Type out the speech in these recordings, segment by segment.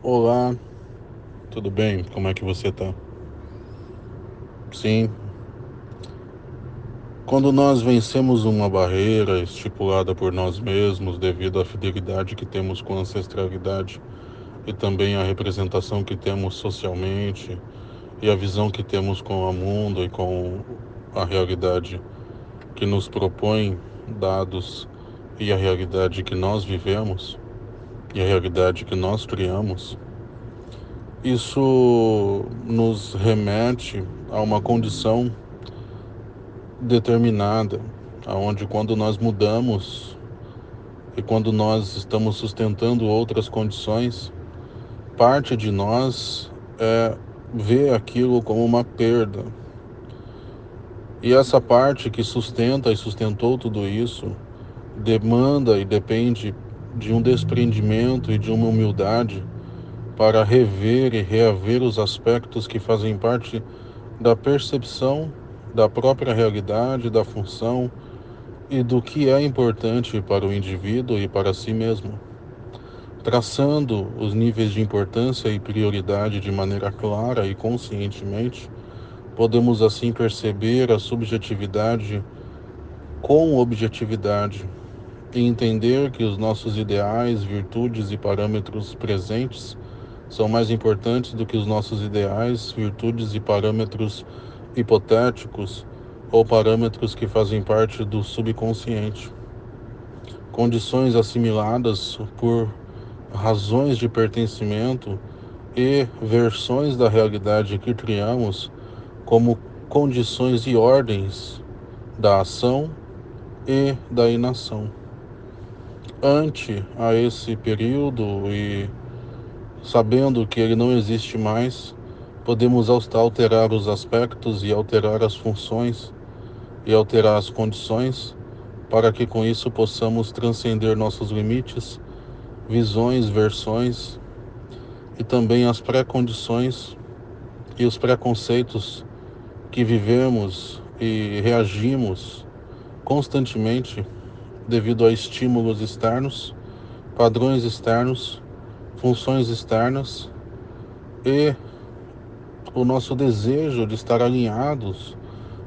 Olá, tudo bem? Como é que você tá? Sim, quando nós vencemos uma barreira estipulada por nós mesmos devido à fidelidade que temos com a ancestralidade e também a representação que temos socialmente e a visão que temos com o mundo e com a realidade que nos propõe dados e a realidade que nós vivemos e a realidade que nós criamos, isso nos remete a uma condição determinada, aonde quando nós mudamos e quando nós estamos sustentando outras condições, parte de nós é ver aquilo como uma perda. E essa parte que sustenta e sustentou tudo isso demanda e depende de um desprendimento e de uma humildade para rever e reaver os aspectos que fazem parte da percepção da própria realidade, da função e do que é importante para o indivíduo e para si mesmo. Traçando os níveis de importância e prioridade de maneira clara e conscientemente, podemos assim perceber a subjetividade com objetividade e entender que os nossos ideais, virtudes e parâmetros presentes são mais importantes do que os nossos ideais, virtudes e parâmetros hipotéticos ou parâmetros que fazem parte do subconsciente. Condições assimiladas por razões de pertencimento e versões da realidade que criamos como condições e ordens da ação e da inação ante a esse período e sabendo que ele não existe mais, podemos alterar os aspectos e alterar as funções e alterar as condições para que com isso possamos transcender nossos limites, visões, versões e também as pré-condições e os preconceitos que vivemos e reagimos constantemente devido a estímulos externos, padrões externos, funções externas e o nosso desejo de estar alinhados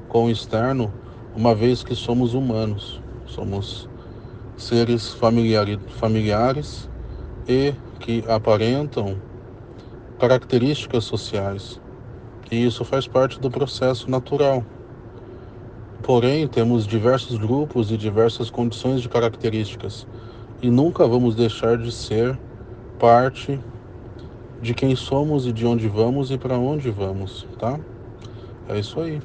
com o externo, uma vez que somos humanos, somos seres familiares, e que aparentam características sociais. E isso faz parte do processo natural. Porém, temos diversos grupos e diversas condições de características e nunca vamos deixar de ser parte de quem somos e de onde vamos e para onde vamos, tá? É isso aí.